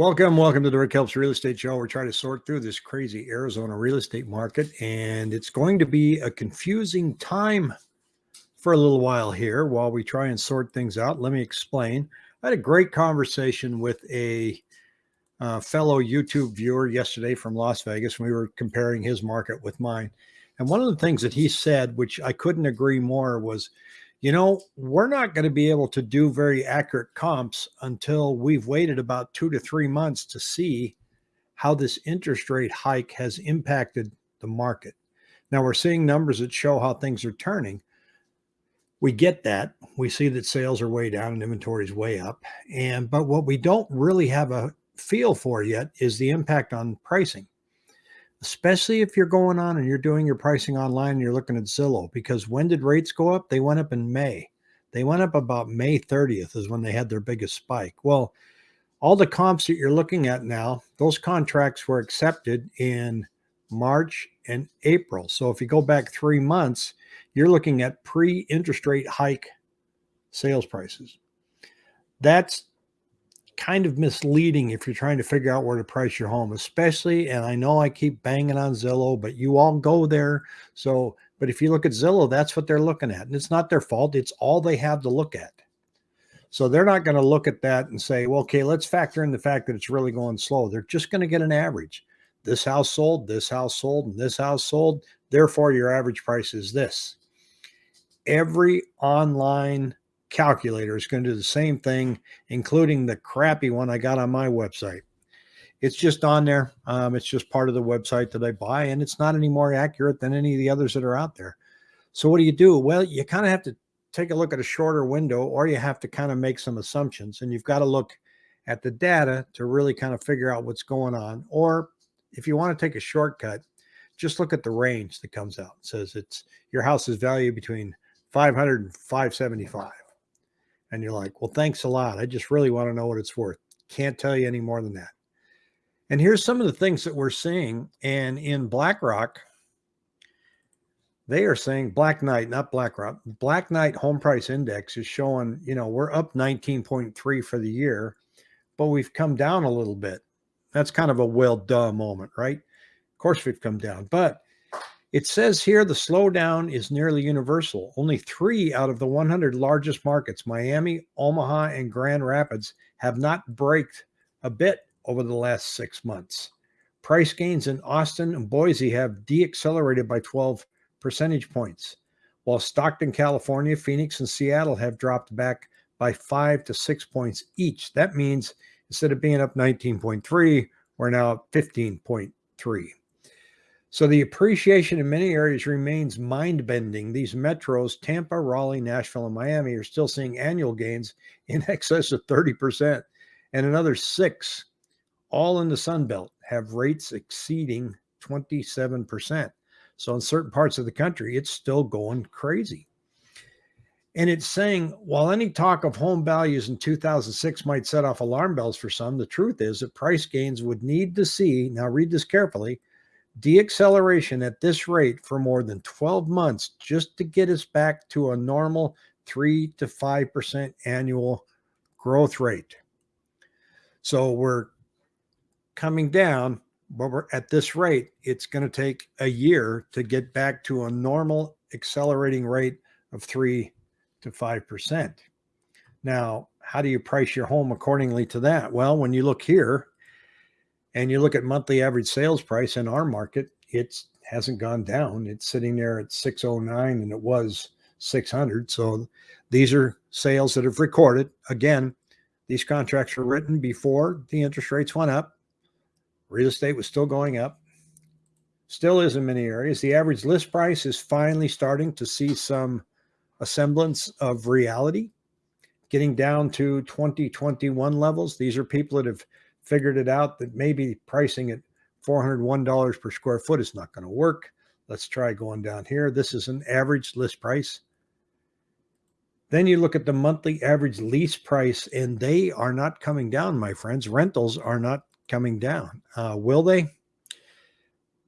Welcome, welcome to the Rick Helps Real Estate Show. We're trying to sort through this crazy Arizona real estate market, and it's going to be a confusing time for a little while here while we try and sort things out. Let me explain. I had a great conversation with a uh, fellow YouTube viewer yesterday from Las Vegas. We were comparing his market with mine. And one of the things that he said, which I couldn't agree more, was you know, we're not going to be able to do very accurate comps until we've waited about two to three months to see how this interest rate hike has impacted the market. Now we're seeing numbers that show how things are turning. We get that. We see that sales are way down and inventory is way up. And but what we don't really have a feel for yet is the impact on pricing especially if you're going on and you're doing your pricing online and you're looking at Zillow, because when did rates go up? They went up in May. They went up about May 30th is when they had their biggest spike. Well, all the comps that you're looking at now, those contracts were accepted in March and April. So if you go back three months, you're looking at pre interest rate hike sales prices. That's kind of misleading if you're trying to figure out where to price your home, especially. And I know I keep banging on Zillow, but you all go there. So, but if you look at Zillow, that's what they're looking at. And it's not their fault, it's all they have to look at. So they're not going to look at that and say, well, okay, let's factor in the fact that it's really going slow. They're just going to get an average. This house sold, this house sold, and this house sold. Therefore, your average price is this. Every online calculator is going to do the same thing, including the crappy one I got on my website. It's just on there. Um, it's just part of the website that I buy, and it's not any more accurate than any of the others that are out there. So what do you do? Well, you kind of have to take a look at a shorter window, or you have to kind of make some assumptions, and you've got to look at the data to really kind of figure out what's going on. Or if you want to take a shortcut, just look at the range that comes out. It says it's your house is valued between 500 and 575 and you're like, well, thanks a lot. I just really want to know what it's worth. Can't tell you any more than that. And here's some of the things that we're seeing. And in BlackRock, they are saying Black Knight, not BlackRock. Black Knight Home Price Index is showing, you know, we're up 19.3 for the year, but we've come down a little bit. That's kind of a well duh moment, right? Of course, we've come down, but it says here the slowdown is nearly universal. Only three out of the 100 largest markets, Miami, Omaha, and Grand Rapids, have not braked a bit over the last six months. Price gains in Austin and Boise have deaccelerated by 12 percentage points, while Stockton, California, Phoenix, and Seattle have dropped back by five to six points each. That means instead of being up 19.3, we're now at 15.3. So the appreciation in many areas remains mind bending. These metros, Tampa, Raleigh, Nashville, and Miami, are still seeing annual gains in excess of 30%. And another six, all in the Sun Belt, have rates exceeding 27%. So in certain parts of the country, it's still going crazy. And it's saying while any talk of home values in 2006 might set off alarm bells for some, the truth is that price gains would need to see, now read this carefully, deacceleration at this rate for more than 12 months just to get us back to a normal 3 to 5% annual growth rate. So we're coming down, but we're at this rate, it's going to take a year to get back to a normal accelerating rate of 3 to 5%. Now, how do you price your home accordingly to that? Well, when you look here, and you look at monthly average sales price in our market, it hasn't gone down. It's sitting there at 609 and it was 600. So these are sales that have recorded. Again, these contracts were written before the interest rates went up. Real estate was still going up. Still is in many areas. The average list price is finally starting to see some a semblance of reality, getting down to 2021 levels. These are people that have figured it out that maybe pricing at $401 per square foot is not going to work. Let's try going down here. This is an average list price. Then you look at the monthly average lease price, and they are not coming down, my friends. Rentals are not coming down. Uh, will they?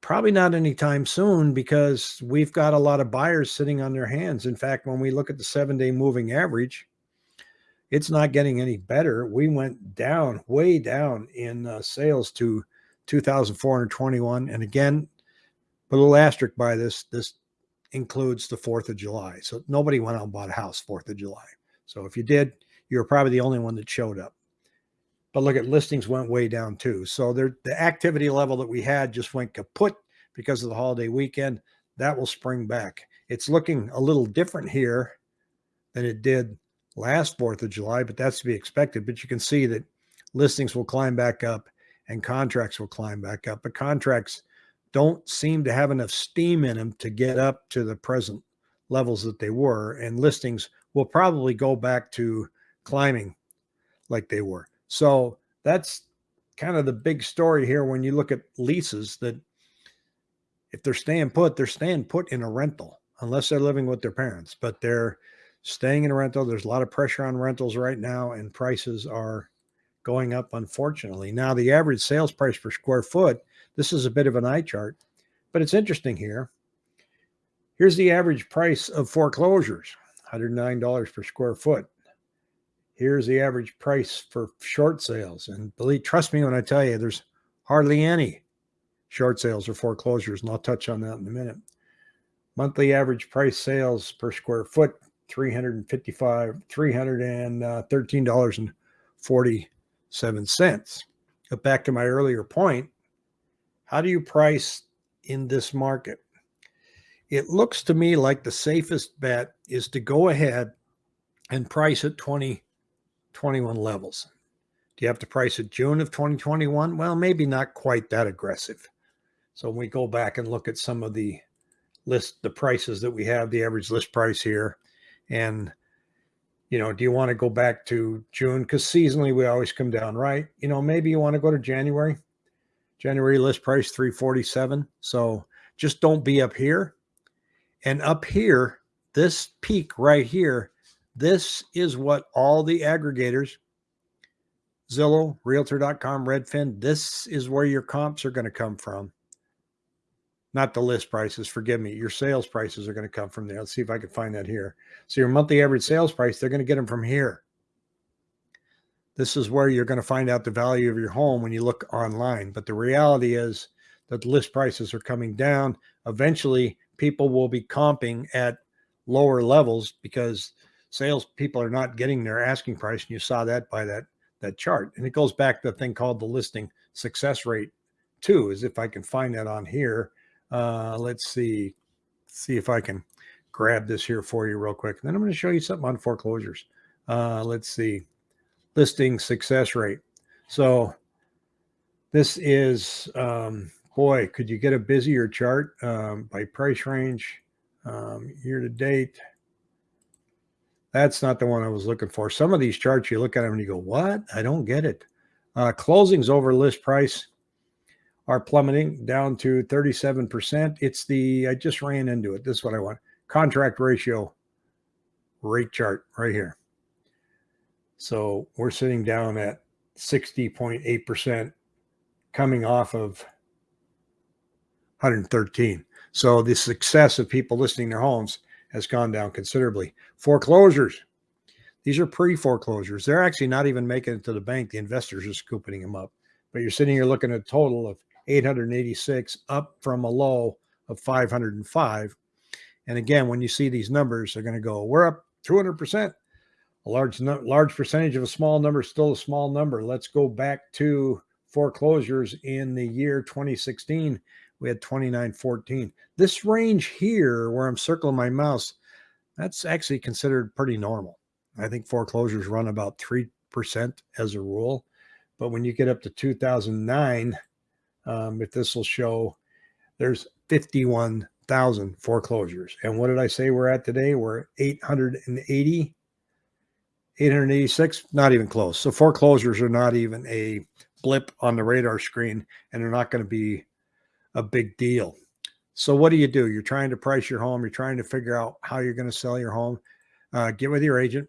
Probably not anytime soon because we've got a lot of buyers sitting on their hands. In fact, when we look at the seven day moving average, it's not getting any better. We went down, way down in uh, sales to 2,421. And again, a little asterisk by this, this includes the 4th of July. So nobody went out and bought a house 4th of July. So if you did, you were probably the only one that showed up. But look at listings went way down too. So there, the activity level that we had just went kaput because of the holiday weekend. That will spring back. It's looking a little different here than it did last 4th of July, but that's to be expected. But you can see that listings will climb back up and contracts will climb back up. But contracts don't seem to have enough steam in them to get up to the present levels that they were. And listings will probably go back to climbing like they were. So that's kind of the big story here when you look at leases that if they're staying put, they're staying put in a rental unless they're living with their parents, but they're staying in a rental. There's a lot of pressure on rentals right now, and prices are going up, unfortunately. Now, the average sales price per square foot, this is a bit of an eye chart, but it's interesting here. Here's the average price of foreclosures $109 per square foot. Here's the average price for short sales. And believe, trust me when I tell you, there's hardly any short sales or foreclosures, and I'll touch on that in a minute. Monthly average price sales per square foot 355 $313.47. But back to my earlier point, how do you price in this market? It looks to me like the safest bet is to go ahead and price at 2021 levels. Do you have to price at June of 2021? Well, maybe not quite that aggressive. So when we go back and look at some of the list, the prices that we have, the average list price here, and, you know, do you want to go back to June? Because seasonally we always come down, right? You know, maybe you want to go to January. January list price 347. So just don't be up here. And up here, this peak right here, this is what all the aggregators, Zillow, Realtor.com, Redfin, this is where your comps are going to come from not the list prices, forgive me. Your sales prices are going to come from there. Let's see if I can find that here. So your monthly average sales price, they're going to get them from here. This is where you're going to find out the value of your home when you look online. But the reality is that list prices are coming down. Eventually, people will be comping at lower levels because sales people are not getting their asking price. And you saw that by that, that chart. And it goes back to the thing called the listing success rate too, is if I can find that on here uh, let's see, see if I can grab this here for you real quick. And then I'm going to show you something on foreclosures. Uh, let's see, listing success rate. So this is, um, boy, could you get a busier chart um, by price range um, year to date? That's not the one I was looking for. Some of these charts, you look at them and you go, what? I don't get it. Uh, closings over list price are plummeting down to 37%. It's the, I just ran into it. This is what I want contract ratio rate chart right here. So we're sitting down at 60.8% coming off of 113. So the success of people listing their homes has gone down considerably. Foreclosures. These are pre-foreclosures. They're actually not even making it to the bank. The investors are scooping them up. But you're sitting here looking at a total of 886 up from a low of 505. And again, when you see these numbers, they're going to go, we're up 200%. A large, large percentage of a small number is still a small number. Let's go back to foreclosures in the year 2016. We had 2914. This range here, where I'm circling my mouse, that's actually considered pretty normal. I think foreclosures run about 3% as a rule. But when you get up to 2009, um, if this will show, there's 51,000 foreclosures. And what did I say we're at today? We're 880, 886, not even close. So foreclosures are not even a blip on the radar screen, and they're not going to be a big deal. So what do you do? You're trying to price your home. You're trying to figure out how you're going to sell your home. Uh, get with your agent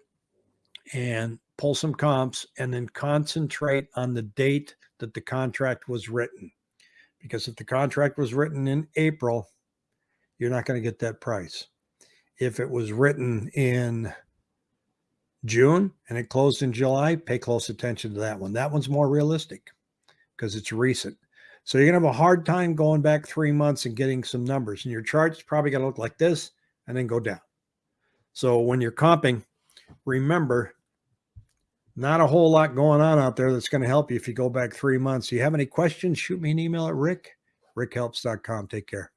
and pull some comps and then concentrate on the date that the contract was written because if the contract was written in April, you're not going to get that price. If it was written in June and it closed in July, pay close attention to that one. That one's more realistic because it's recent. So you're going to have a hard time going back three months and getting some numbers. And your chart's probably going to look like this and then go down. So when you're comping, remember, not a whole lot going on out there that's going to help you if you go back three months. Do you have any questions? Shoot me an email at rick, rickhelps.com. Take care.